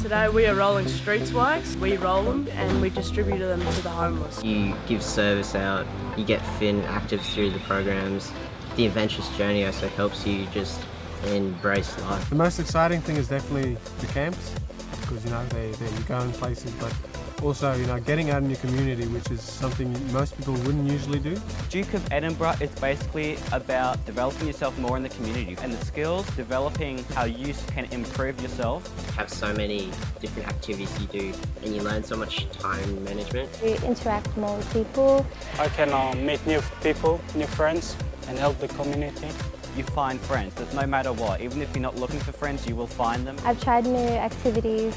Today we are rolling street swags. We roll them and we distribute them to the homeless. You give service out, you get fit and active through the programs. The adventurous journey also helps you just embrace life. The most exciting thing is definitely the camps because you know they, they you go in places but also you know getting out in your community which is something most people wouldn't usually do. Duke of Edinburgh is basically about developing yourself more in the community and the skills, developing how you can improve yourself. You have so many different activities you do and you learn so much time management. You interact more with people. I can uh, meet new people, new friends and help the community. You find friends, that's no matter what. Even if you're not looking for friends, you will find them. I've tried new activities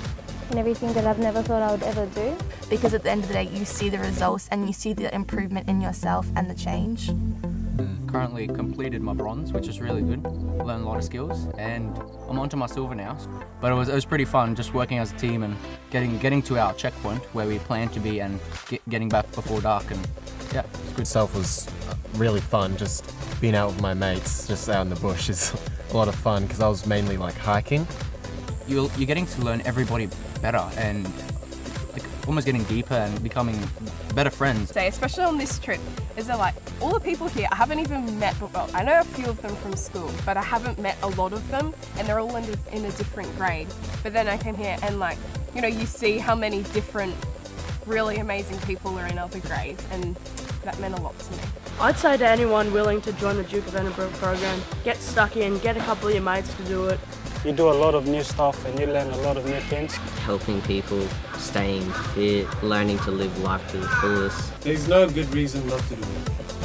and everything that I've never thought I would ever do. Because at the end of the day, you see the results and you see the improvement in yourself and the change. Mm, currently completed my bronze, which is really good. Learned a lot of skills, and I'm onto my silver now. But it was, it was pretty fun just working as a team and getting getting to our checkpoint where we planned to be and get, getting back before dark. And yeah, good. Itself was really fun. Just being out with my mates, just out in the bush, is a lot of fun because I was mainly like hiking. You're, you're getting to learn everybody better and almost getting deeper and becoming better friends. Say, especially on this trip, is that like all the people here I haven't even met well I know a few of them from school but I haven't met a lot of them and they're all in a, in a different grade but then I came here and like you know you see how many different really amazing people are in other grades and that meant a lot to me. I'd say to anyone willing to join the Duke of Edinburgh program, get stuck in, get a couple of your mates to do it. You do a lot of new stuff and you learn a lot of new things. Helping people, staying fit, learning to live life to the fullest. There's no good reason not to do it.